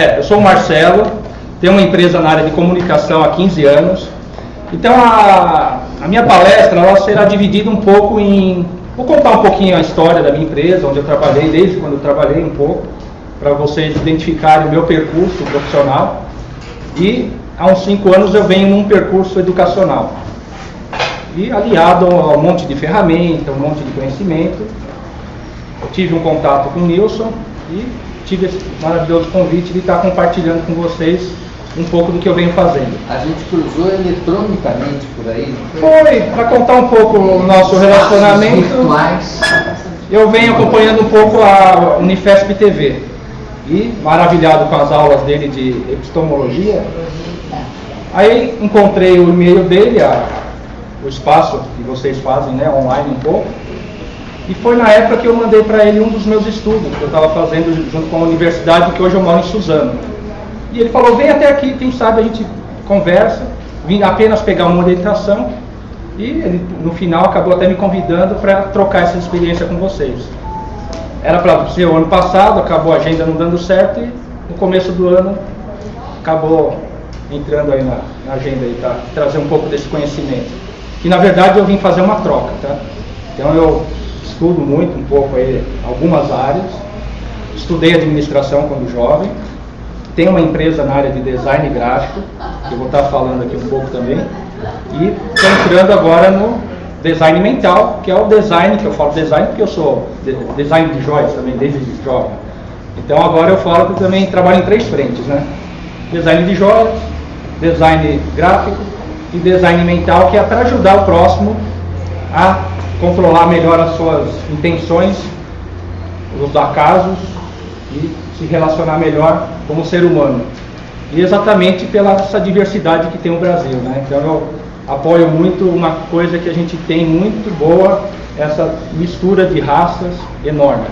É, eu sou o Marcelo, tenho uma empresa na área de comunicação há 15 anos. Então a, a minha palestra ela será dividida um pouco em. Vou contar um pouquinho a história da minha empresa, onde eu trabalhei, desde quando eu trabalhei um pouco, para vocês identificarem o meu percurso profissional. E há uns 5 anos eu venho num percurso educacional. E aliado a um monte de ferramenta, um monte de conhecimento, tive um contato com o Nilson e tive esse maravilhoso convite de estar compartilhando com vocês um pouco do que eu venho fazendo. A gente cruzou eletronicamente por aí? Foi, para contar um pouco o nosso relacionamento. Eu venho acompanhando um pouco a Unifesp TV e maravilhado com as aulas dele de epistemologia. Aí encontrei o e-mail dele, a, o espaço que vocês fazem, né, online um pouco. E foi na época que eu mandei para ele um dos meus estudos, que eu estava fazendo junto com a universidade, que hoje eu moro em Suzano. E ele falou, vem até aqui, quem sabe a gente conversa, vim apenas pegar uma orientação. E ele, no final, acabou até me convidando para trocar essa experiência com vocês. Era para ser o ano passado, acabou a agenda não dando certo e no começo do ano acabou entrando aí na, na agenda tá, trazer um pouco desse conhecimento. Que na verdade eu vim fazer uma troca, tá? Então eu estudo muito um pouco aí algumas áreas. Estudei administração quando jovem. Tenho uma empresa na área de design gráfico, que eu vou estar falando aqui um pouco também. E estou entrando agora no design mental, que é o design, que eu falo design porque eu sou design de joias também, desde jovem. Então agora eu falo que também trabalho em três frentes, né? Design de joias, design gráfico e design mental, que é para ajudar o próximo a controlar melhor as suas intenções, os acasos e se relacionar melhor como ser humano. E exatamente pela essa diversidade que tem o Brasil. Né? Então eu apoio muito uma coisa que a gente tem muito boa, essa mistura de raças enorme.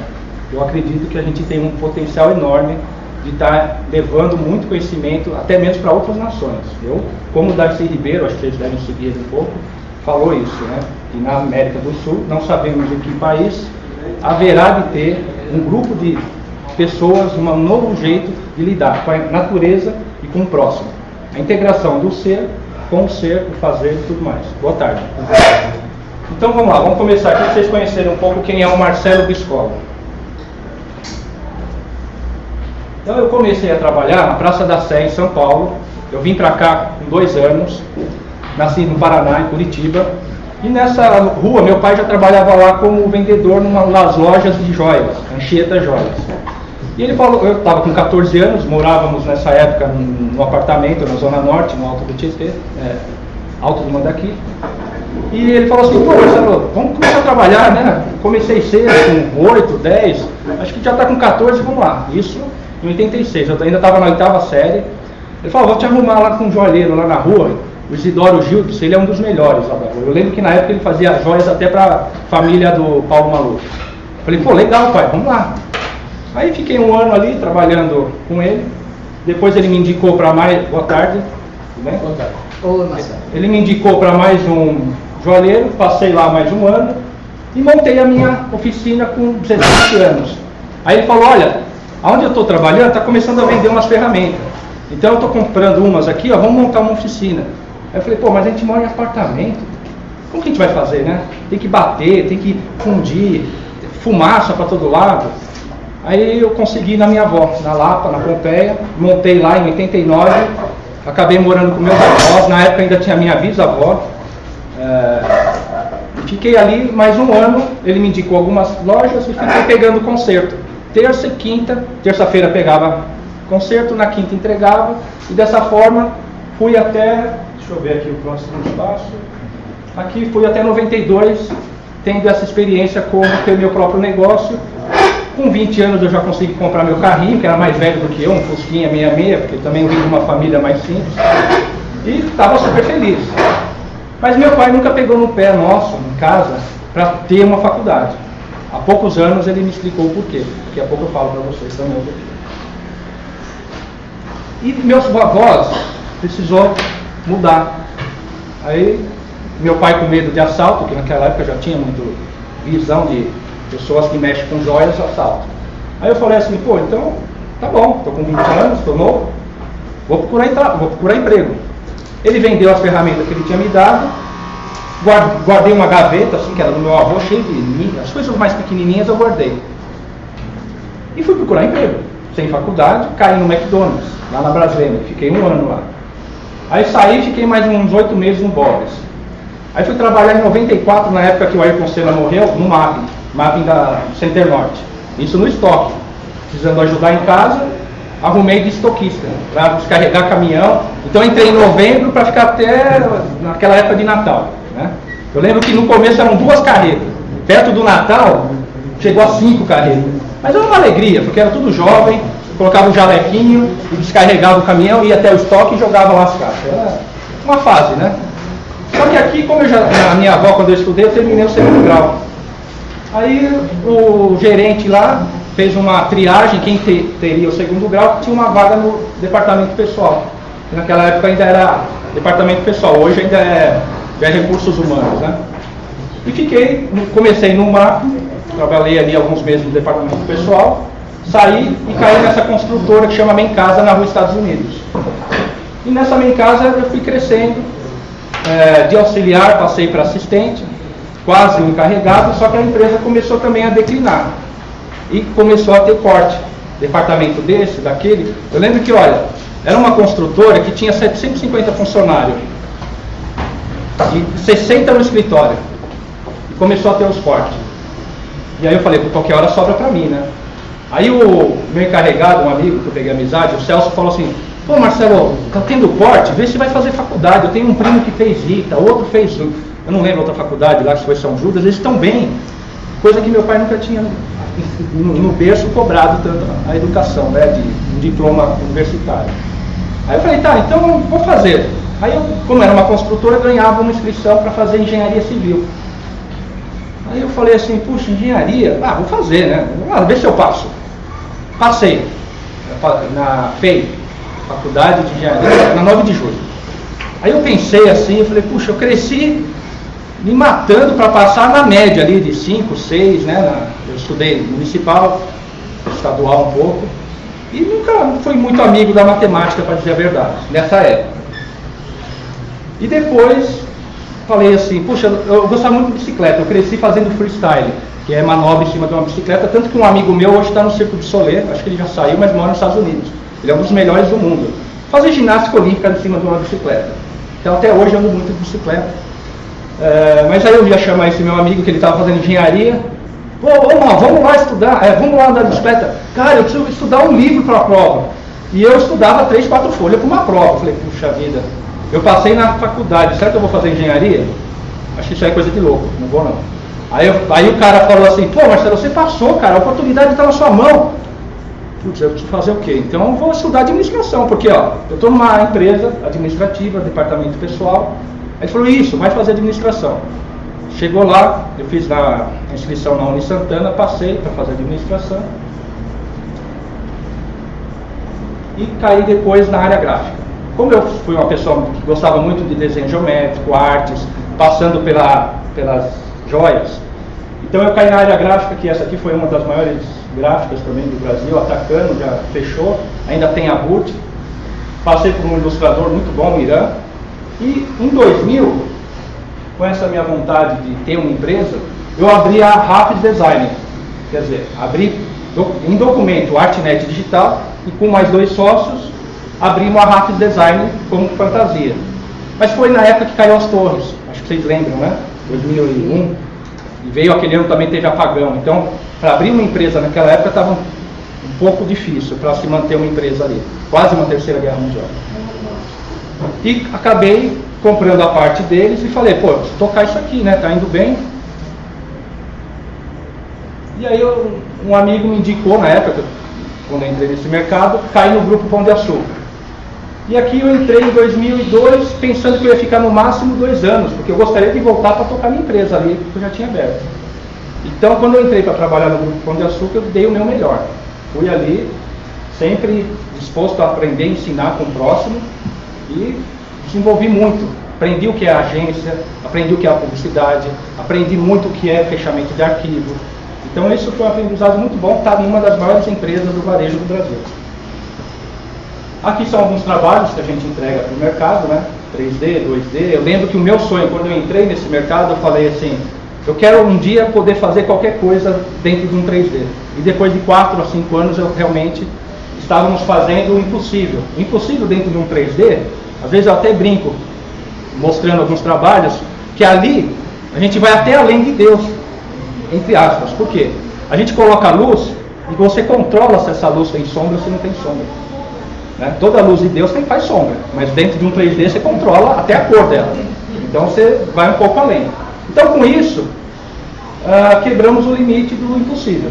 Eu acredito que a gente tem um potencial enorme de estar tá levando muito conhecimento, até mesmo para outras nações. Eu, como Darcy Ribeiro, acho que vocês devem seguir um pouco, falou isso, né? Que na América do Sul, não sabemos em que país, haverá de ter um grupo de pessoas, um novo jeito de lidar com a natureza e com o próximo. A integração do ser com o ser, o fazer e tudo mais. Boa tarde. Então vamos lá, vamos começar aqui para vocês conhecerem um pouco quem é o Marcelo Biscola. Então eu comecei a trabalhar na Praça da Sé em São Paulo. Eu vim para cá com dois anos, nasci no Paraná, em Curitiba, e nessa rua, meu pai já trabalhava lá como vendedor numa, nas lojas de joias, Anchieta Joias. E ele falou, eu estava com 14 anos, morávamos nessa época num, num, apartamento na Zona Norte, no Alto do Tietê, é, Alto do Mandaqui. E ele falou assim, pô Marcelo, vamos começar a trabalhar, né? Comecei cedo, com 8, 10, acho que já está com 14, vamos lá. Isso em 86, eu ainda estava na oitava série. Ele falou, vou te arrumar lá com um joalheiro lá na rua, o Isidoro Gildes, ele é um dos melhores lá da rua. Eu lembro que na época ele fazia joias até para a família do Paulo Maluf. Falei, pô, legal, pai, vamos lá. Aí fiquei um ano ali trabalhando com ele. Depois ele me indicou para mais. Boa tarde. Tudo bem? Boa tarde. Oi, Marcelo. Ele me indicou para mais um joalheiro, passei lá mais um ano e montei a minha oficina com 17 anos. Aí ele falou, olha, aonde eu estou trabalhando está começando a vender umas ferramentas. Então eu estou comprando umas aqui, ó, vamos montar uma oficina. Eu falei, pô, mas a gente mora em apartamento. Como que a gente vai fazer, né? Tem que bater, tem que fundir, fumaça para todo lado. Aí eu consegui na minha avó, na Lapa, na Pompeia, montei lá em 89, acabei morando com meus avós, na época ainda tinha minha bisavó. É, fiquei ali mais um ano, ele me indicou algumas lojas e fiquei pegando concerto. Terça e quinta, terça-feira pegava concerto, na quinta entregava, e dessa forma fui até, deixa eu ver aqui o próximo espaço, aqui fui até 92, tendo essa experiência como ter meu próprio negócio. Com 20 anos eu já consegui comprar meu carrinho, que era mais velho do que eu, um Fusquinha 66, porque também vim de uma família mais simples, e estava super feliz. Mas meu pai nunca pegou no pé nosso, em casa, para ter uma faculdade. Há poucos anos ele me explicou o porquê. Daqui a pouco eu falo para vocês também o porquê. E meus avós precisou mudar. Aí meu pai com medo de assalto, que naquela época já tinha muito visão de pessoas que mexem com joias, assalto. Aí eu falei assim, pô, então Tá bom, estou com 20 anos, estou novo, vou procurar, vou procurar emprego. Ele vendeu as ferramentas que ele tinha me dado, guardei uma gaveta, assim, que era do meu avô, cheio de. As coisas mais pequenininhas eu guardei. E fui procurar emprego. Sem faculdade, caí no McDonald's, lá na Brasília. Fiquei um ano lá. Aí saí fiquei mais uns oito meses no Boris. Aí fui trabalhar em 94, na época que o Ayrton Senna morreu, no MAP, MAP da Center Norte. Isso no estoque. Precisando ajudar em casa, arrumei de estoquista, para descarregar caminhão. Então entrei em novembro para ficar até naquela época de Natal. Né? Eu lembro que no começo eram duas carretas. Perto do Natal, chegou a cinco carretas. Mas era uma alegria, porque era tudo jovem, colocava um jalequinho e descarregava o caminhão, ia até o estoque e jogava lá as caixas. Era uma fase, né? Só que aqui, como eu já, a minha avó, quando eu estudei, eu terminei o segundo grau. Aí o gerente lá fez uma triagem, quem te, teria o segundo grau, tinha uma vaga no departamento pessoal. Naquela época ainda era departamento pessoal, hoje ainda é, é recursos humanos, né? E fiquei, comecei no MAP, trabalhei ali alguns meses no departamento pessoal, saí e caí nessa construtora que chama Mencasa na rua Estados Unidos. E nessa Mencasa eu fui crescendo, é, de auxiliar passei para assistente, quase um encarregado, só que a empresa começou também a declinar. E começou a ter corte. Departamento desse, daquele. Eu lembro que, olha, era uma construtora que tinha 750 funcionários. E 60 no escritório. E começou a ter os cortes. E aí eu falei, qualquer hora sobra para mim, né? Aí o meu encarregado, um amigo que eu peguei amizade, o Celso, falou assim, pô Marcelo, tá tendo corte, vê se vai fazer faculdade. Eu tenho um primo que fez Rita, outro fez, eu não lembro outra faculdade lá, que foi São Judas, eles estão bem. Coisa que meu pai nunca tinha no, no berço cobrado tanto a educação, né, de um diploma universitário. Aí eu falei, tá, então vou fazer. Aí eu, como era uma construtora, ganhava uma inscrição para fazer engenharia civil. Aí eu falei assim, puxa, engenharia, ah, vou fazer, né? Ah, vê se eu passo. Passei na FEI, Faculdade de Engenharia, na 9 de julho. Aí eu pensei assim, eu falei, puxa, eu cresci me matando para passar na média ali de 5, 6, né? Na, eu estudei municipal, estadual um pouco, e nunca fui muito amigo da matemática, para dizer a verdade, nessa época. E depois falei assim, puxa, eu gostava muito de bicicleta, eu cresci fazendo freestyle, que é manobra em cima de uma bicicleta, tanto que um amigo meu hoje está no Circo de Soler, acho que ele já saiu, mas mora nos Estados Unidos. Ele é um dos melhores do mundo. Fazer ginástica olímpica em cima de uma bicicleta. Então até hoje eu ando muito de bicicleta. É, mas aí eu ia chamar esse meu amigo que ele estava fazendo engenharia. Pô, vamos, vamos lá estudar, é, vamos lá andar de bicicleta. Cara, eu preciso estudar um livro para a prova. E eu estudava três, quatro folhas para uma prova. Falei, puxa vida, eu passei na faculdade, será que eu vou fazer engenharia? Acho que isso aí é coisa de louco, não vou não. Aí, eu, aí o cara falou assim, pô Marcelo, você passou, cara, a oportunidade está na sua mão. Putz, eu preciso fazer o quê? Então eu vou estudar administração, porque ó, eu estou numa empresa administrativa, departamento pessoal. Aí ele falou, isso, vai fazer administração. Chegou lá, eu fiz a inscrição na Uni Santana, passei para fazer administração. E caí depois na área gráfica. Como eu fui uma pessoa que gostava muito de desenho geométrico, artes, passando pela, pelas joias, então eu caí na área gráfica, que essa aqui foi uma das maiores gráficas também do Brasil, atacando, já fechou, ainda tem a RUT. Passei por um ilustrador muito bom, Irã. E em 2000, com essa minha vontade de ter uma empresa, eu abri a Rapid Design. Quer dizer, abri em documento Artnet Digital e com mais dois sócios abrimos a Rapid Design como fantasia. Mas foi na época que caiu as torres, acho que vocês lembram, né? 2001. E veio aquele ano também teve apagão. Então, para abrir uma empresa naquela época estava um, pouco difícil para se manter uma empresa ali. Quase uma terceira guerra mundial. E acabei comprando a parte deles e falei, pô, tocar isso aqui, né? Tá indo bem. E aí um amigo me indicou na época, quando eu entrei nesse mercado, cair no grupo Pão de Açúcar. E aqui eu entrei em 2002 pensando que eu ia ficar no máximo dois anos, porque eu gostaria de voltar para tocar minha empresa ali, que eu já tinha aberto. Então, quando eu entrei para trabalhar no Grupo Pão de Açúcar, eu dei o meu melhor. Fui ali, sempre disposto a aprender, ensinar com o próximo e desenvolvi muito. Aprendi o que é agência, aprendi o que é a publicidade, aprendi muito o que é fechamento de arquivo. Então, isso foi um aprendizado muito bom, estava em uma das maiores empresas do varejo do Brasil. Aqui são alguns trabalhos que a gente entrega para o mercado, né? 3D, 2D. Eu lembro que o meu sonho, quando eu entrei nesse mercado, eu falei assim, eu quero um dia poder fazer qualquer coisa dentro de um 3D. E depois de 4 a 5 anos eu realmente estávamos fazendo o impossível. O impossível dentro de um 3D, às vezes eu até brinco, mostrando alguns trabalhos, que ali a gente vai até além de Deus, entre aspas. Por quê? A gente coloca a luz e você controla se essa luz tem sombra ou se não tem sombra. Né? Toda luz de Deus tem, faz sombra, mas dentro de um 3D você controla até a cor dela. Então você vai um pouco além. Então com isso, uh, quebramos o limite do impossível.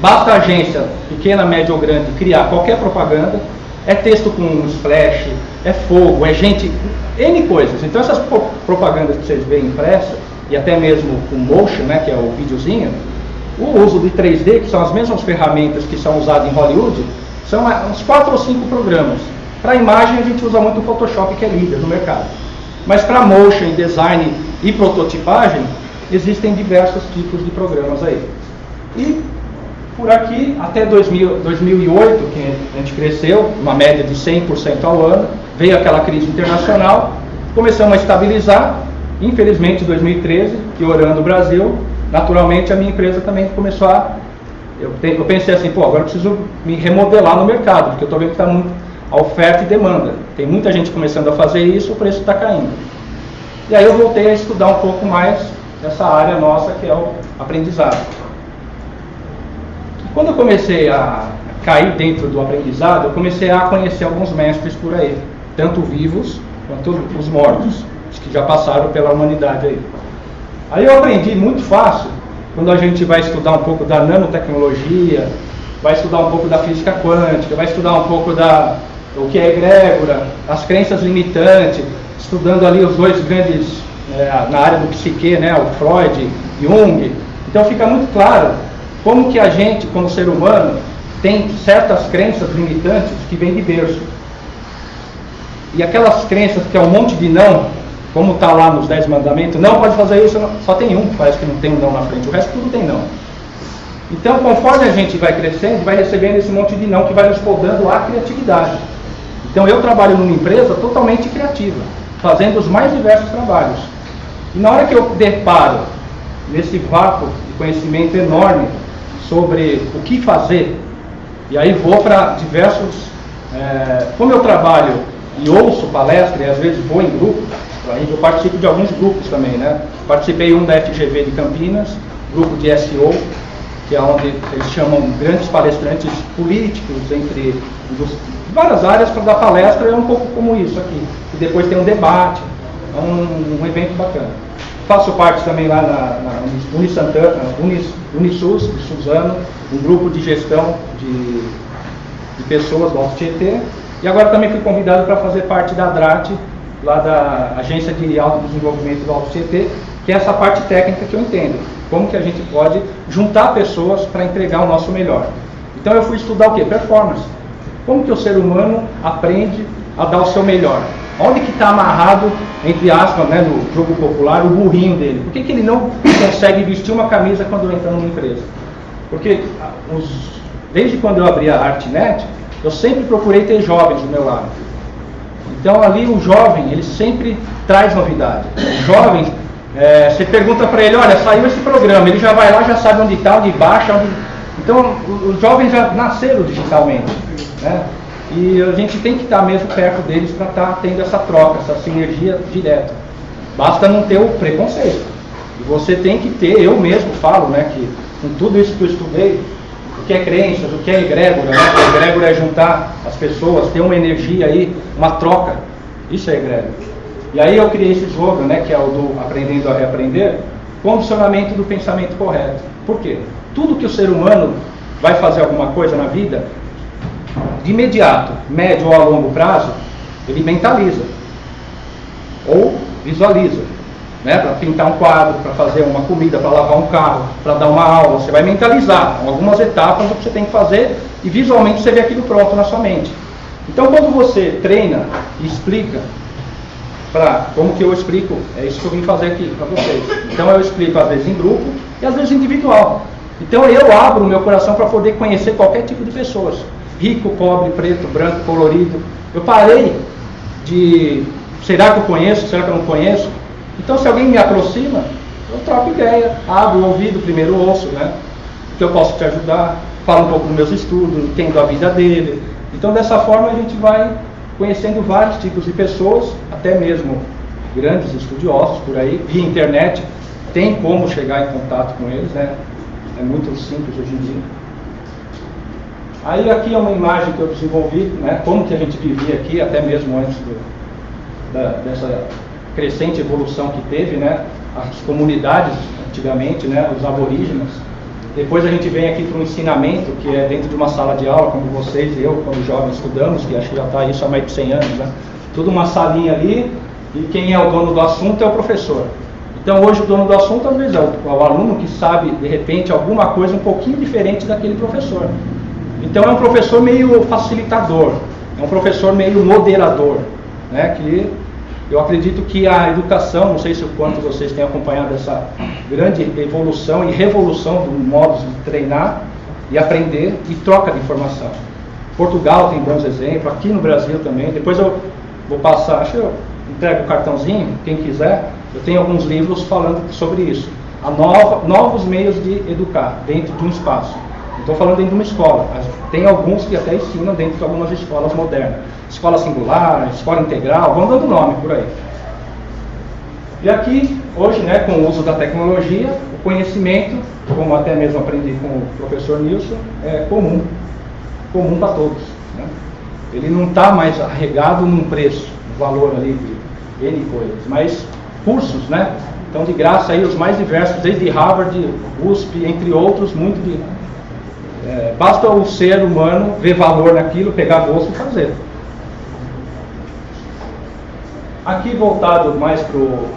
Basta a agência, pequena, média ou grande, criar qualquer propaganda, é texto com splash, é fogo, é gente, N coisas. Então essas propagandas que vocês veem impressas, e até mesmo o motion, né, que é o videozinho, o uso de 3D, que são as mesmas ferramentas que são usadas em Hollywood, são uns 4 ou 5 programas. Para imagem a gente usa muito o Photoshop, que é líder no mercado. Mas para motion, design e prototipagem, existem diversos tipos de programas aí. E por aqui, até 2000, 2008, que a gente cresceu, uma média de 100% ao ano, veio aquela crise internacional, começamos a estabilizar, infelizmente em 2013, piorando o Brasil, naturalmente a minha empresa também começou a eu, eu pensei assim, pô, agora eu preciso me remodelar no mercado, porque eu estou vendo que está muito a oferta e demanda. Tem muita gente começando a fazer isso, o preço está caindo. E aí eu voltei a estudar um pouco mais essa área nossa que é o aprendizado. E quando eu comecei a cair dentro do aprendizado, eu comecei a conhecer alguns mestres por aí, tanto vivos quanto os mortos, os que já passaram pela humanidade aí. Aí eu aprendi muito fácil quando a gente vai estudar um pouco da nanotecnologia, vai estudar um pouco da física quântica, vai estudar um pouco da o que é egrégora, as crenças limitantes, estudando ali os dois grandes é, na área do psique, né, o Freud, Jung. Então fica muito claro como que a gente, como ser humano, tem certas crenças limitantes que vêm de berço. E aquelas crenças que é um monte de não, como está lá nos Dez Mandamentos, não pode fazer isso, só tem um, parece que não tem um não na frente, o resto tudo tem não. Então, conforme a gente vai crescendo, vai recebendo esse monte de não que vai nos podando a criatividade. Então, eu trabalho numa empresa totalmente criativa, fazendo os mais diversos trabalhos. E na hora que eu deparo nesse vácuo de conhecimento enorme sobre o que fazer, e aí vou para diversos. É, como eu trabalho e ouço palestra, e às vezes vou em grupo, eu participo de alguns grupos também, né? Participei um da FGV de Campinas, grupo de SEO, que é onde eles chamam grandes palestrantes políticos entre várias áreas para dar palestra, é um pouco como isso aqui. E depois tem um debate, é um, um evento bacana. Faço parte também lá na, na Unisantana, Unis, Unisus, de Suzano, um grupo de gestão de, de pessoas do Alto Tietê. E agora também fui convidado para fazer parte da DRAT, lá da Agência de Autodesenvolvimento do Alto CT, que é essa parte técnica que eu entendo. Como que a gente pode juntar pessoas para entregar o nosso melhor. Então eu fui estudar o que? Performance. Como que o ser humano aprende a dar o seu melhor? Onde que está amarrado, entre aspas, né, no jogo popular, o burrinho dele? Por que, que ele não consegue vestir uma camisa quando entra numa empresa? Porque os, desde quando eu abri a Artnet, eu sempre procurei ter jovens do meu lado. Então ali o jovem, ele sempre traz novidade. O jovem, é, você pergunta para ele, olha, saiu esse programa, ele já vai lá, já sabe onde está, onde baixa, onde... Então os jovens já nasceram digitalmente. Né? E a gente tem que estar mesmo perto deles para estar tá tendo essa troca, essa sinergia direta. Basta não ter o preconceito. E você tem que ter, eu mesmo falo, né, que com tudo isso que eu estudei, que é crenças, o que é egrégora, né? egrégora é juntar as pessoas, ter uma energia aí, uma troca. Isso é egrégora. E aí eu criei esse slogan, né, que é o do aprendendo a reaprender, condicionamento do pensamento correto. Por quê? Tudo que o ser humano vai fazer alguma coisa na vida, de imediato, médio ou a longo prazo, ele mentaliza ou visualiza né, para pintar um quadro, para fazer uma comida, para lavar um carro, para dar uma aula. Você vai mentalizar algumas etapas do que você tem que fazer e visualmente você vê aquilo pronto na sua mente. Então, quando você treina e explica, para como que eu explico, é isso que eu vim fazer aqui para vocês. Então, eu explico às vezes em grupo e às vezes individual. Então, eu abro o meu coração para poder conhecer qualquer tipo de pessoas. rico, pobre, preto, branco, colorido. Eu parei de será que eu conheço, será que eu não conheço? Então se alguém me aproxima, eu troco ideia, abro o ouvido, primeiro ouço, né? Que eu posso te ajudar, falo um pouco dos meus estudos, entendo a vida dele. Então dessa forma a gente vai conhecendo vários tipos de pessoas, até mesmo grandes estudiosos por aí, via internet, tem como chegar em contato com eles, né? É muito simples hoje em dia. Aí aqui é uma imagem que eu desenvolvi, né? Como que a gente vivia aqui, até mesmo antes do, da, dessa crescente evolução que teve, né? As comunidades antigamente, né? Os aborígenes. Depois a gente vem aqui para um ensinamento que é dentro de uma sala de aula, como vocês e eu, quando jovens estudamos, que acho que já está isso há mais de 100 anos, né? Tudo uma salinha ali e quem é o dono do assunto é o professor. Então hoje o dono do assunto às vezes é o, é o aluno que sabe de repente alguma coisa um pouquinho diferente daquele professor. Então é um professor meio facilitador, é um professor meio moderador, né? Que eu acredito que a educação, não sei se o quanto vocês têm acompanhado essa grande evolução e revolução do modo de treinar e aprender e troca de informação. Portugal tem bons exemplos, aqui no Brasil também. Depois eu vou passar, acho que eu entrego o cartãozinho, quem quiser. Eu tenho alguns livros falando sobre isso. A nova, novos meios de educar dentro de um espaço. Estou falando dentro de uma escola. Tem alguns que até ensinam dentro de algumas escolas modernas. Escola singular, escola integral, vão dando nome por aí. E aqui, hoje, né, com o uso da tecnologia, o conhecimento, como até mesmo aprendi com o professor Nilson, é comum. Comum para todos. Né? Ele não está mais arregado num preço, no valor ali de N coisas, mas cursos, né? Então, de graça aí, os mais diversos, desde Harvard, USP, entre outros, muito de é, basta o ser humano ver valor naquilo, pegar gosto e fazer. Aqui voltado mais para o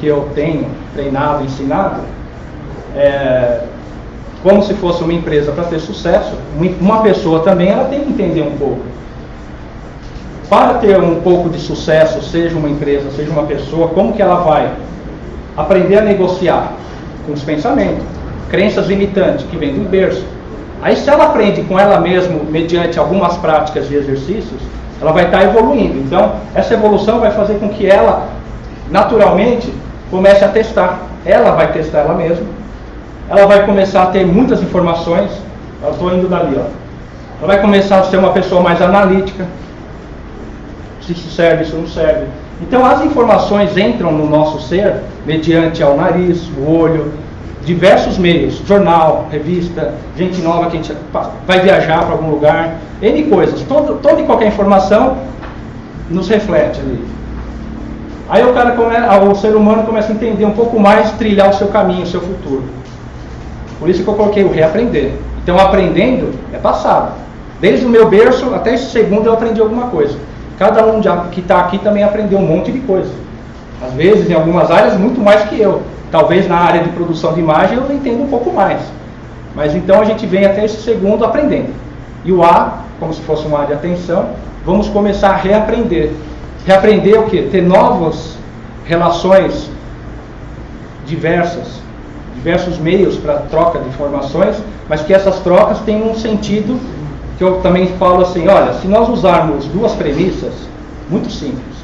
que eu tenho treinado, ensinado, é, como se fosse uma empresa para ter sucesso, uma pessoa também ela tem que entender um pouco. Para ter um pouco de sucesso, seja uma empresa, seja uma pessoa, como que ela vai aprender a negociar com os pensamentos, crenças limitantes que vêm do berço, Aí se ela aprende com ela mesma, mediante algumas práticas de exercícios, ela vai estar evoluindo. Então, essa evolução vai fazer com que ela, naturalmente, comece a testar. Ela vai testar ela mesma. Ela vai começar a ter muitas informações. Eu estou indo dali, ó. Ela vai começar a ser uma pessoa mais analítica. Se isso serve, isso não serve. Então, as informações entram no nosso ser mediante ao nariz, o olho, diversos meios, jornal, revista, gente nova que a gente vai viajar para algum lugar, N coisas, todo, toda e qualquer informação nos reflete ali. Aí o cara come, o ser humano começa a entender um pouco mais, trilhar o seu caminho, o seu futuro. Por isso que eu coloquei o reaprender. Então aprendendo é passado. Desde o meu berço até esse segundo eu aprendi alguma coisa. Cada um que está aqui também aprendeu um monte de coisa. Às vezes, em algumas áreas, muito mais que eu. Talvez na área de produção de imagem eu entenda um pouco mais. Mas então a gente vem até esse segundo aprendendo. E o A, como se fosse uma área de atenção, vamos começar a reaprender. Reaprender o que? Ter novas relações diversas, diversos meios para troca de informações, mas que essas trocas tenham um sentido que eu também falo assim, olha, se nós usarmos duas premissas muito simples,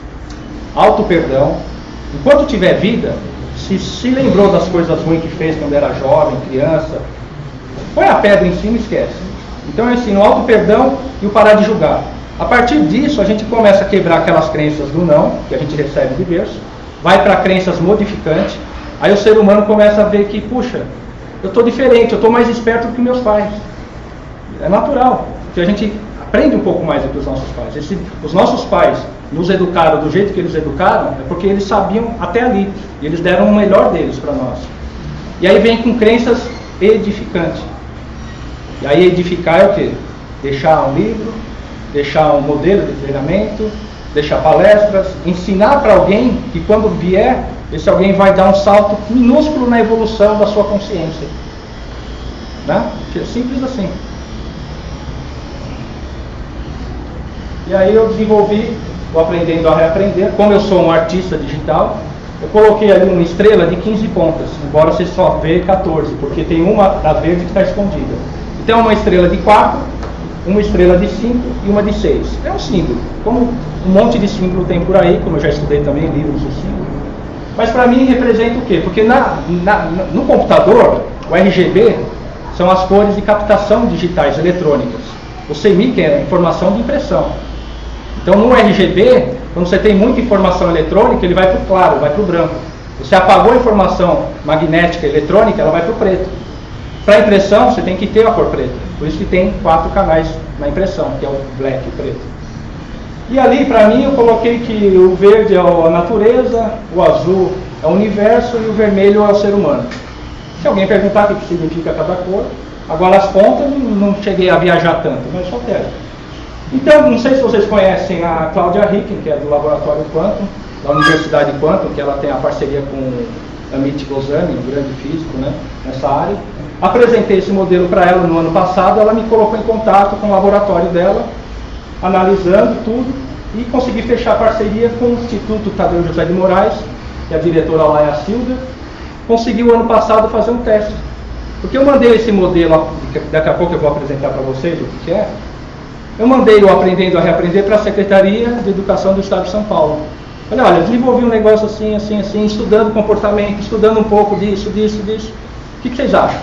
auto perdão, enquanto tiver vida, se se lembrou das coisas ruins que fez quando era jovem, criança, põe a pedra em cima e esquece. Então é assim, o auto perdão e o parar de julgar. A partir disso, a gente começa a quebrar aquelas crenças do não, que a gente recebe de berço, vai para crenças modificantes, aí o ser humano começa a ver que, puxa, eu estou diferente, eu estou mais esperto do que meus pais. É natural, que a gente aprende um pouco mais do que os nossos pais. Esse, os nossos pais nos educaram do jeito que eles educaram, é porque eles sabiam até ali. E eles deram o melhor deles para nós. E aí vem com crenças edificantes. E aí edificar é o quê? Deixar um livro, deixar um modelo de treinamento, deixar palestras, ensinar para alguém que quando vier, esse alguém vai dar um salto minúsculo na evolução da sua consciência. Né? Simples assim. E aí eu desenvolvi o Aprendendo a Reaprender. Como eu sou um artista digital, eu coloquei ali uma estrela de 15 pontas, embora você só vê 14, porque tem uma da verde que está escondida. Então uma estrela de 4, uma estrela de 5 e uma de 6. É um símbolo, como um monte de símbolo tem por aí, como eu já estudei também livros de símbolo. Mas para mim representa o quê? Porque na, na, no computador, o RGB são as cores de captação digitais eletrônicas. O CMYK é informação de impressão. Então no RGB, quando você tem muita informação eletrônica, ele vai para o claro, vai para o branco. Você apagou a informação magnética eletrônica, ela vai para o preto. Para impressão, você tem que ter a cor preta. Por isso que tem quatro canais na impressão, que é o black, o preto. E ali, para mim, eu coloquei que o verde é a natureza, o azul é o universo e o vermelho é o ser humano. Se alguém perguntar o que significa cada cor, agora as pontas não cheguei a viajar tanto, mas só quero. Então, não sei se vocês conhecem a Cláudia Ricken, que é do Laboratório Quantum, da Universidade Quantum, que ela tem a parceria com Amit Goswami, um grande físico né, nessa área. Apresentei esse modelo para ela no ano passado, ela me colocou em contato com o laboratório dela, analisando tudo, e consegui fechar parceria com o Instituto Tadeu José de Moraes, que é a diretora lá é a Silvia, conseguiu ano passado fazer um teste. Porque eu mandei esse modelo, daqui a pouco eu vou apresentar para vocês o que é, eu mandei o Aprendendo a Reaprender para a Secretaria de Educação do Estado de São Paulo. Falei, olha, desenvolvi um negócio assim, assim, assim, estudando comportamento, estudando um pouco disso, disso, disso. O que, que vocês acham?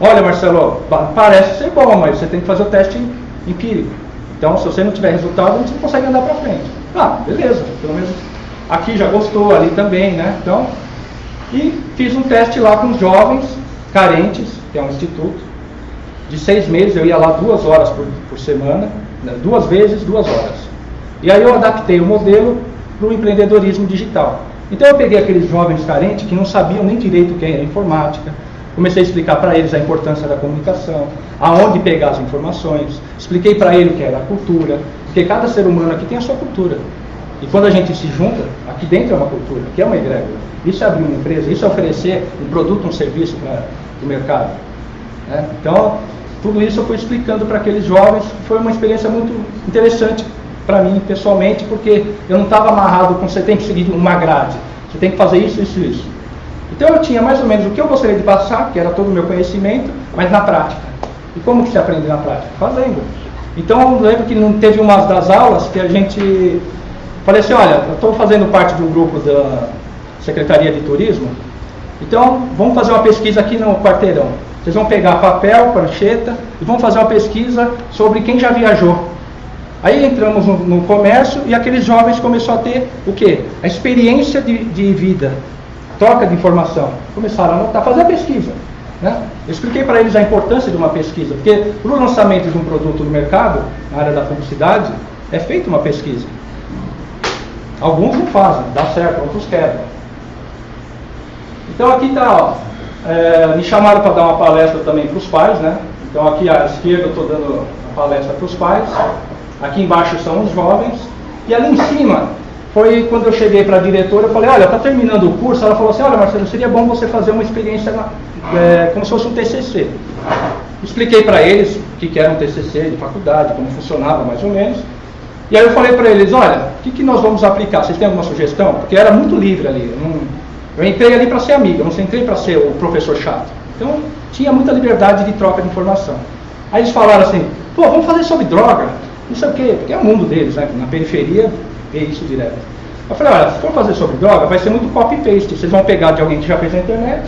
Olha, Marcelo, parece ser bom, mas você tem que fazer o teste empírico. Então, se você não tiver resultado, você não consegue andar para frente. Ah, beleza, pelo menos aqui já gostou, ali também, né? Então, e fiz um teste lá com jovens carentes, que é um instituto, de seis meses, eu ia lá duas horas por, por semana, né, duas vezes, duas horas. E aí eu adaptei o modelo para o empreendedorismo digital. Então eu peguei aqueles jovens carentes que não sabiam nem direito o que era informática, comecei a explicar para eles a importância da comunicação, aonde pegar as informações, expliquei para eles o que era a cultura, porque cada ser humano aqui tem a sua cultura. E quando a gente se junta, aqui dentro é uma cultura, aqui é uma egrégora. Isso é abrir uma empresa, isso é oferecer um produto, um serviço para o mercado. Né? Então, tudo isso eu fui explicando para aqueles jovens, foi uma experiência muito interessante para mim pessoalmente, porque eu não estava amarrado com você tem que seguir uma grade, você tem que fazer isso, isso, isso. Então eu tinha mais ou menos o que eu gostaria de passar, que era todo o meu conhecimento, mas na prática. E como que se aprende na prática? Fazendo. Então eu lembro que não teve uma das aulas que a gente falei assim, olha, eu estou fazendo parte de um grupo da Secretaria de Turismo, então vamos fazer uma pesquisa aqui no quarteirão. Vocês vão pegar papel, prancheta e vão fazer uma pesquisa sobre quem já viajou. Aí entramos no, no comércio e aqueles jovens começaram a ter o quê? A experiência de, de vida, troca de informação. Começaram a anotar, fazer a pesquisa. Né? Eu expliquei para eles a importância de uma pesquisa, porque para o lançamento de um produto no mercado, na área da publicidade, é feita uma pesquisa. Alguns não fazem, dá certo, outros quebram. Então aqui está, é, me chamaram para dar uma palestra também para os pais, né? Então aqui à esquerda eu estou dando a palestra para os pais, aqui embaixo são os jovens, e ali em cima foi quando eu cheguei para a diretora, eu falei, olha, está terminando o curso, ela falou assim, olha Marcelo, seria bom você fazer uma experiência é, como se fosse um TCC. Expliquei para eles o que, era um TCC de faculdade, como funcionava mais ou menos, e aí eu falei para eles, olha, o que, que nós vamos aplicar? Vocês têm alguma sugestão? Porque era muito livre ali, não, eu entrei ali para ser amigo, eu não entrei para ser o professor chato. Então tinha muita liberdade de troca de informação. Aí eles falaram assim, pô, vamos fazer sobre droga, não sei o quê, porque é o mundo deles, né? Na periferia vê isso direto. Eu falei, olha, se for fazer sobre droga, vai ser muito copy-paste. Vocês vão pegar de alguém que já fez na internet,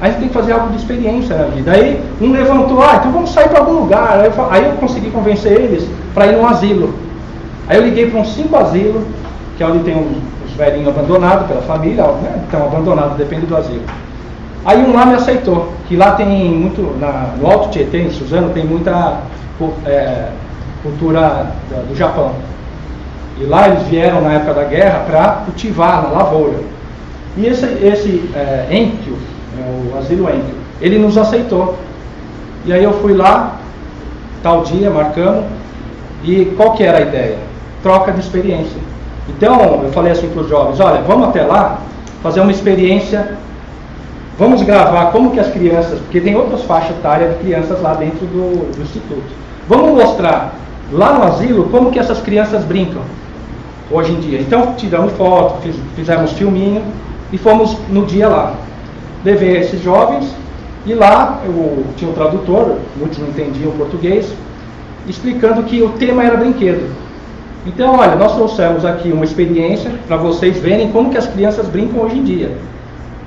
aí gente tem que fazer algo de experiência na vida. Aí um levantou, ah, então vamos sair para algum lugar. Aí eu, aí eu consegui convencer eles para ir num asilo. Aí eu liguei para uns cinco asilos, que é onde tem os velhinhos abandonados pela família, né? então abandonado, depende do asilo. Aí um lá me aceitou, que lá tem muito, na, no Alto Tietê, em Suzano, tem muita é, cultura do Japão. E lá eles vieram na época da guerra para cultivar na lavoura. E esse, esse é, Enkyo, é, o asilo Enkyo, ele nos aceitou. E aí eu fui lá, tal dia, marcamos, e qual que era a ideia? Troca de experiência. Então, eu falei assim para os jovens, olha, vamos até lá, fazer uma experiência, vamos gravar como que as crianças, porque tem outras faixas etárias de crianças lá dentro do, do instituto. Vamos mostrar lá no asilo como que essas crianças brincam hoje em dia. Então tiramos foto, fiz, fizemos filminho e fomos no dia lá. Levei esses jovens e lá eu tinha um tradutor, muitos não entendiam português, explicando que o tema era brinquedo. Então, olha, nós trouxemos aqui uma experiência para vocês verem como que as crianças brincam hoje em dia.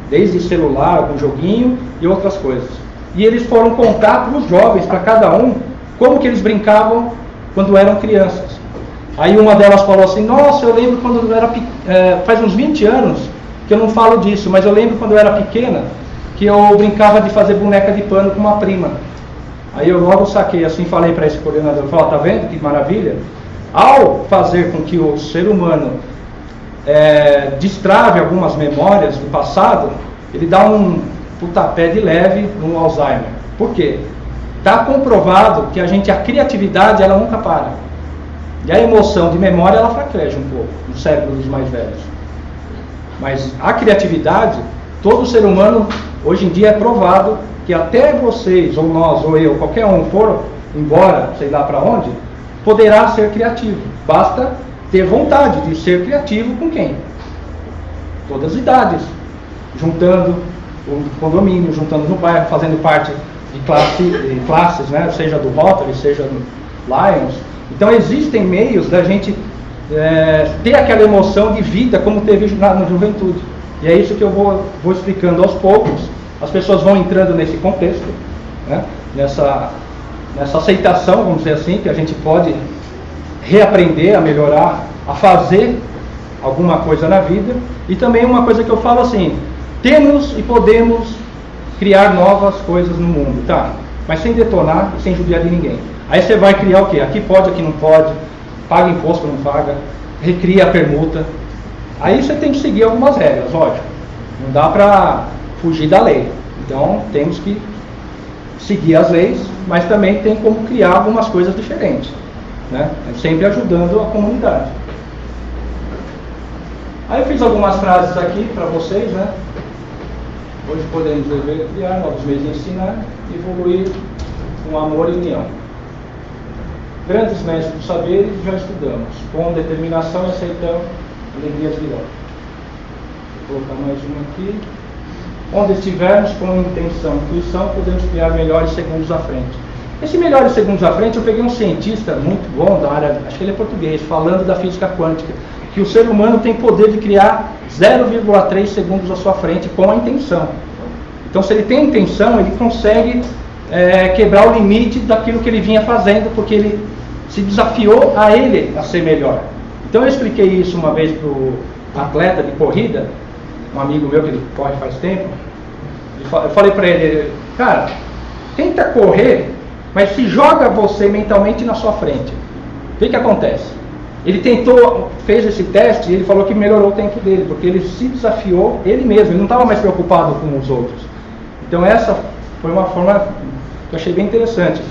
Desde celular, algum joguinho e outras coisas. E eles foram contar para os jovens, para cada um, como que eles brincavam quando eram crianças. Aí uma delas falou assim, nossa, eu lembro quando eu era é, faz uns 20 anos que eu não falo disso, mas eu lembro quando eu era pequena que eu brincava de fazer boneca de pano com uma prima. Aí eu logo saquei assim, falei para esse coordenador, falei, tá vendo que maravilha? Ao fazer com que o ser humano é, destrave algumas memórias do passado, ele dá um putapé de leve no Alzheimer. Por quê? Está comprovado que a gente, a criatividade, ela nunca para. E a emoção de memória, ela fraqueja um pouco no cérebro dos mais velhos. Mas a criatividade, todo ser humano, hoje em dia é provado que até vocês, ou nós, ou eu, qualquer um for embora, sei lá para onde, poderá ser criativo. Basta ter vontade de ser criativo com quem? Todas as idades. Juntando o condomínio, juntando no bairro, fazendo parte de, classe, de classes, né? seja do Rotary, seja do Lions. Então existem meios da gente é, ter aquela emoção de vida como teve na, na juventude. E é isso que eu vou, vou explicando aos poucos. As pessoas vão entrando nesse contexto, né? nessa, nessa aceitação, vamos dizer assim, que a gente pode reaprender a melhorar, a fazer alguma coisa na vida. E também uma coisa que eu falo assim, temos e podemos criar novas coisas no mundo, tá? Mas sem detonar e sem judiar de ninguém. Aí você vai criar o quê? Aqui pode, aqui não pode, paga imposto, não paga, recria a permuta. Aí você tem que seguir algumas regras, lógico. Não dá para fugir da lei. Então temos que seguir as leis, mas também tem como criar algumas coisas diferentes. Né? Sempre ajudando a comunidade. Aí eu fiz algumas frases aqui para vocês, né? Hoje podemos viver criar novos meios de ensinar, evoluir com amor e união. Grandes mestres do saber já estudamos, com determinação aceitamos alegrias virão. Vou colocar mais uma aqui. Onde estivermos com intenção e intuição, podemos criar melhores segundos à frente. Esse melhores segundos à frente, eu peguei um cientista muito bom da área, acho que ele é português, falando da física quântica, que o ser humano tem poder de criar 0,3 segundos à sua frente com a intenção. Então, se ele tem intenção, ele consegue é, quebrar o limite daquilo que ele vinha fazendo, porque ele se desafiou a ele a ser melhor. Então, eu expliquei isso uma vez para o atleta de corrida, um amigo meu que corre faz tempo. Eu falei para ele, cara, tenta correr, mas se joga você mentalmente na sua frente. O que, que acontece? Ele tentou, fez esse teste e ele falou que melhorou o tempo dele, porque ele se desafiou ele mesmo, ele não estava mais preocupado com os outros. Então essa foi uma forma que eu achei bem interessante.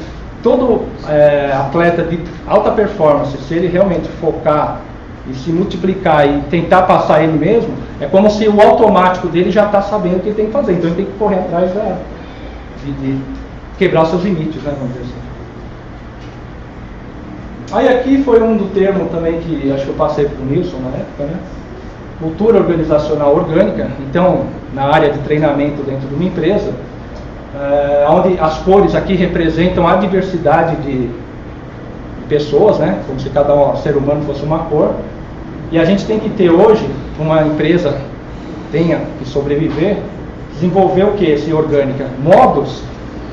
Todo é, atleta de alta performance, se ele realmente focar e se multiplicar e tentar passar ele mesmo, é como se o automático dele já está sabendo o que ele tem que fazer. Então ele tem que correr atrás de, de quebrar seus limites, né, vamos dizer assim. Aí aqui foi um do termo também que acho que eu passei para o Nilson na época, né? Cultura organizacional orgânica. Então, na área de treinamento dentro de uma empresa, é, onde as cores aqui representam a diversidade de, pessoas, né? Como se cada ser humano fosse uma cor. E a gente tem que ter hoje, uma empresa tenha que sobreviver, desenvolver o que esse orgânica? Modos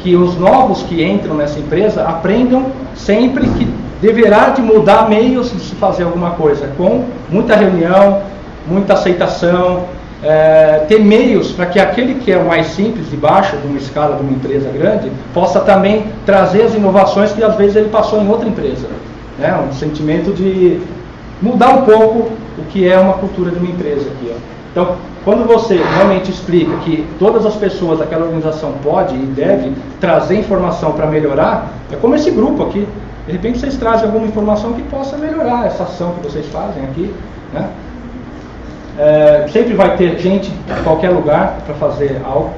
que os novos que entram nessa empresa aprendam sempre que deverá de mudar meios de se fazer alguma coisa, com muita reunião, muita aceitação, é, ter meios para que aquele que é o mais simples, de baixo, de uma escala de uma empresa grande, possa também trazer as inovações que às vezes ele passou em outra empresa. Né? Um sentimento de mudar um pouco o que é uma cultura de uma empresa aqui. Ó. Então, quando você realmente explica que todas as pessoas daquela organização pode e deve trazer informação para melhorar, é como esse grupo aqui. De repente vocês trazem alguma informação que possa melhorar essa ação que vocês fazem aqui. Né? É, sempre vai ter gente em qualquer lugar para fazer algo.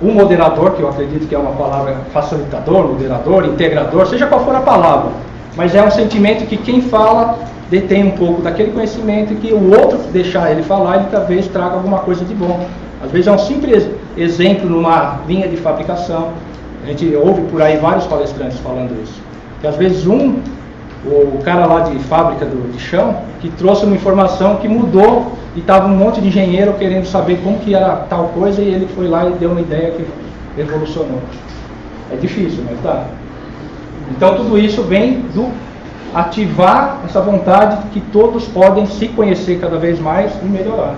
Um moderador, que eu acredito que é uma palavra facilitador, moderador, integrador, seja qual for a palavra. Mas é um sentimento que quem fala detém um pouco daquele conhecimento e que o outro deixar ele falar, ele talvez traga alguma coisa de bom. Às vezes é um simples exemplo numa linha de fabricação. A gente ouve por aí vários palestrantes falando isso. Que às vezes um, o cara lá de fábrica do, de chão, que trouxe uma informação que mudou e estava um monte de engenheiro querendo saber como que era tal coisa e ele foi lá e deu uma ideia que revolucionou. É difícil, mas tá. Então tudo isso vem do ativar essa vontade que todos podem se conhecer cada vez mais e melhorar.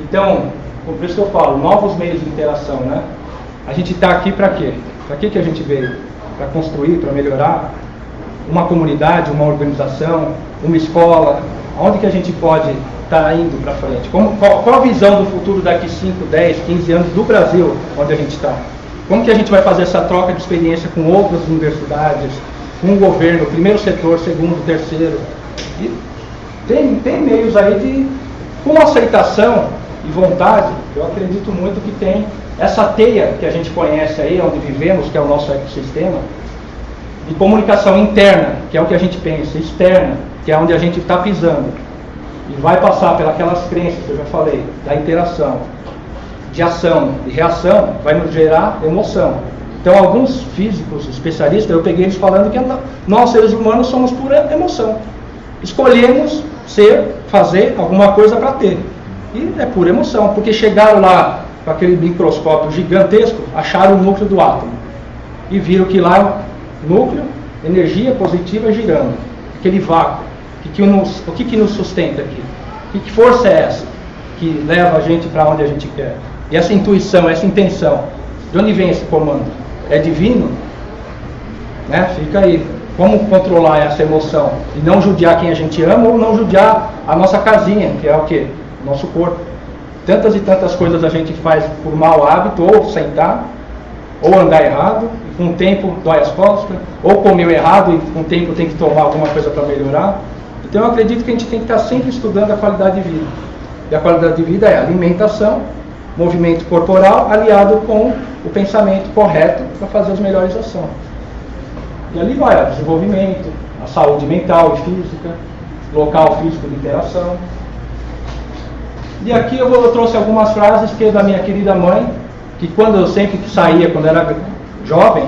Então, por isso que eu falo, novos meios de interação, né? A gente está aqui para quê? Para que, que a gente veio? Para construir, para melhorar uma comunidade, uma organização, uma escola, onde que a gente pode estar tá indo para frente? Como, qual, qual, a visão do futuro daqui 5, 10, 15 anos do Brasil, onde a gente está? Como que a gente vai fazer essa troca de experiência com outras universidades, com o governo, primeiro setor, segundo, terceiro? E tem, tem meios aí de, com aceitação e vontade, eu acredito muito que tem essa teia que a gente conhece aí, onde vivemos, que é o nosso ecossistema, de comunicação interna, que é o que a gente pensa, externa, que é onde a gente está pisando. E vai passar pelas crenças que eu já falei, da interação, de ação e reação vai nos gerar emoção. Então, alguns físicos especialistas, eu peguei eles falando que nós, seres humanos, somos pura emoção. Escolhemos ser, fazer alguma coisa para ter. E é pura emoção, porque chegaram lá com aquele microscópio gigantesco, acharam o núcleo do átomo. E viram que lá, núcleo, energia positiva girando. Aquele vácuo. O que, que, nos, o que, que nos sustenta aqui? Que, que força é essa que leva a gente para onde a gente quer? E essa intuição, essa intenção, de onde vem esse comando? É divino? Né? Fica aí. Como controlar essa emoção? E não judiar quem a gente ama ou não judiar a nossa casinha, que é o quê? Nosso corpo. Tantas e tantas coisas a gente faz por mau hábito, ou sentar, ou andar errado, e com o tempo dói as costas, ou comeu errado e com o tempo tem que tomar alguma coisa para melhorar. Então eu acredito que a gente tem que estar sempre estudando a qualidade de vida. E a qualidade de vida é alimentação, movimento corporal aliado com o pensamento correto para fazer as melhores ações. E ali vai o desenvolvimento, a saúde mental e física, local físico de interação. E aqui eu, vou, eu trouxe algumas frases que é da minha querida mãe, que quando eu sempre saía, quando era jovem,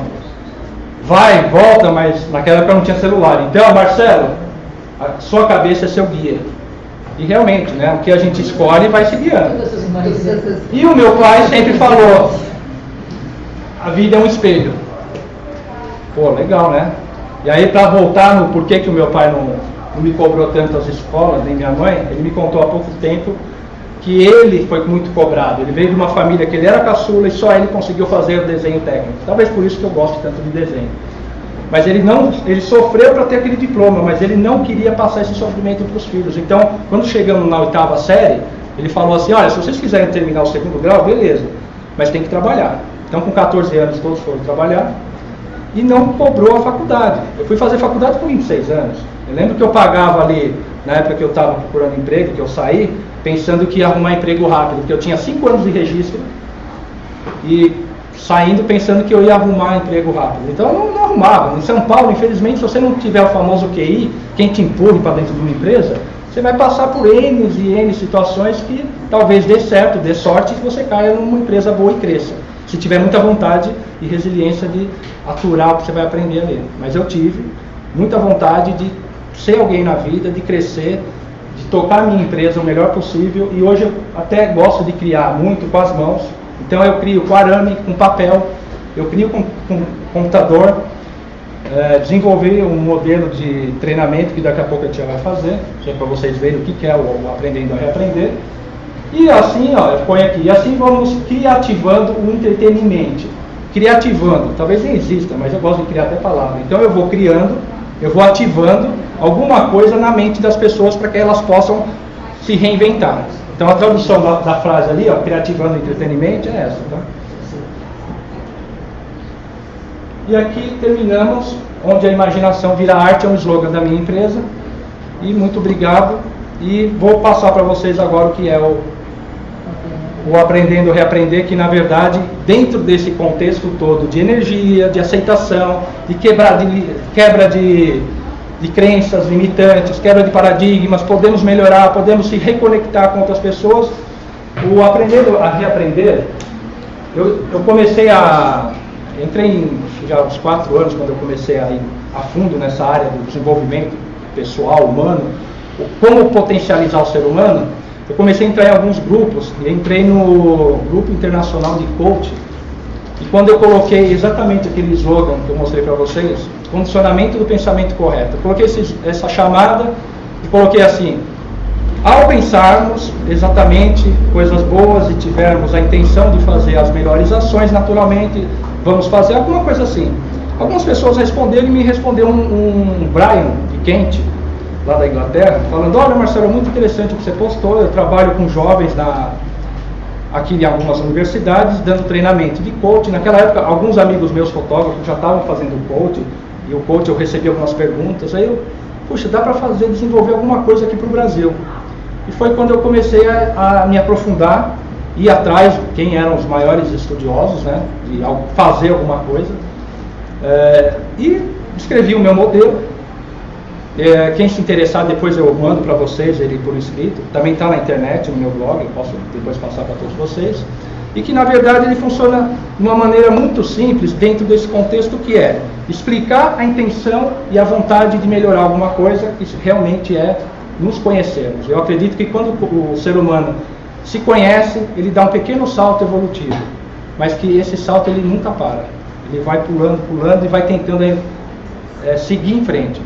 vai, volta, mas naquela época não tinha celular. Então, Marcelo, a sua cabeça é seu guia. E realmente, né, o que a gente escolhe vai se guiando. E o meu pai sempre falou: a vida é um espelho. Pô, legal, né? E aí, para voltar no porquê que o meu pai não, não me cobrou tanto as escolas, nem minha mãe, ele me contou há pouco tempo que ele foi muito cobrado. Ele veio de uma família que ele era caçula e só ele conseguiu fazer o desenho técnico. Talvez por isso que eu gosto tanto de desenho. Mas ele não, ele sofreu para ter aquele diploma, mas ele não queria passar esse sofrimento para os filhos. Então, quando chegamos na oitava série, ele falou assim: olha, se vocês quiserem terminar o segundo grau, beleza, mas tem que trabalhar. Então, com 14 anos, todos foram trabalhar e não cobrou a faculdade. Eu fui fazer faculdade com 26 anos. Eu lembro que eu pagava ali, na época que eu estava procurando emprego, que eu saí, pensando que ia arrumar emprego rápido, porque eu tinha 5 anos de registro e saindo pensando que eu ia arrumar emprego rápido. Então eu não, não, arrumava. Em São Paulo, infelizmente, se você não tiver o famoso QI, quem te empurre para dentro de uma empresa, você vai passar por N e N situações que talvez dê certo, dê sorte e você caia numa empresa boa e cresça. Se tiver muita vontade e resiliência de aturar o que você vai aprender ali. Mas eu tive muita vontade de ser alguém na vida, de crescer, de tocar a minha empresa o melhor possível e hoje eu até gosto de criar muito com as mãos então eu crio com arame, com papel, eu crio com, com computador, é, desenvolvi um modelo de treinamento que daqui a pouco a tia vai fazer, só para vocês verem o que, que é o, o aprendendo a reaprender. E assim, ó, ponho aqui, e assim vamos criativando o entretenimento. Criativando, talvez nem exista, mas eu gosto de criar até palavra. Então eu vou criando, eu vou ativando alguma coisa na mente das pessoas para que elas possam se reinventar. Então a tradução da, da frase ali, ó, criativando entretenimento, é essa, tá? E aqui terminamos, onde a imaginação vira arte, é um slogan da minha empresa. E muito obrigado. E vou passar para vocês agora o que é o, o Aprendendo Reaprender, que na verdade, dentro desse contexto todo de energia, de aceitação, de quebra de, quebra de de crenças limitantes, quebra de paradigmas, podemos melhorar, podemos se reconectar com outras pessoas. O aprender a reaprender, eu, eu comecei a. entrei em, já uns quatro anos, quando eu comecei a ir a fundo nessa área do desenvolvimento pessoal, humano, como potencializar o ser humano, eu comecei a entrar em alguns grupos, e entrei no Grupo Internacional de Coaching, e quando eu coloquei exatamente aquele slogan que eu mostrei para vocês, condicionamento do pensamento correto, eu coloquei essa chamada e coloquei assim, ao pensarmos exatamente coisas boas e tivermos a intenção de fazer as melhores ações, naturalmente vamos fazer alguma coisa assim. Algumas pessoas responderam e me respondeu um, um Brian de Kent, lá da Inglaterra, falando, olha Marcelo, é muito interessante o que você postou, eu trabalho com jovens na, aqui em algumas universidades, dando treinamento de coaching. Naquela época, alguns amigos meus fotógrafos já estavam fazendo coaching, e o coaching eu recebi algumas perguntas, aí eu, puxa, dá para fazer, desenvolver alguma coisa aqui para o Brasil. E foi quando eu comecei a, a me aprofundar, ir atrás quem eram os maiores estudiosos, né, de fazer alguma coisa, é, e escrevi o meu modelo. É, quem se interessar, depois eu mando para vocês ele por escrito. Também está na internet, no meu blog, eu posso depois passar para todos vocês. E que na verdade ele funciona de uma maneira muito simples dentro desse contexto que é explicar a intenção e a vontade de melhorar alguma coisa, que realmente é nos conhecermos. Eu acredito que quando o ser humano se conhece, ele dá um pequeno salto evolutivo, mas que esse salto ele nunca para. Ele vai pulando, pulando e vai tentando é, seguir em frente.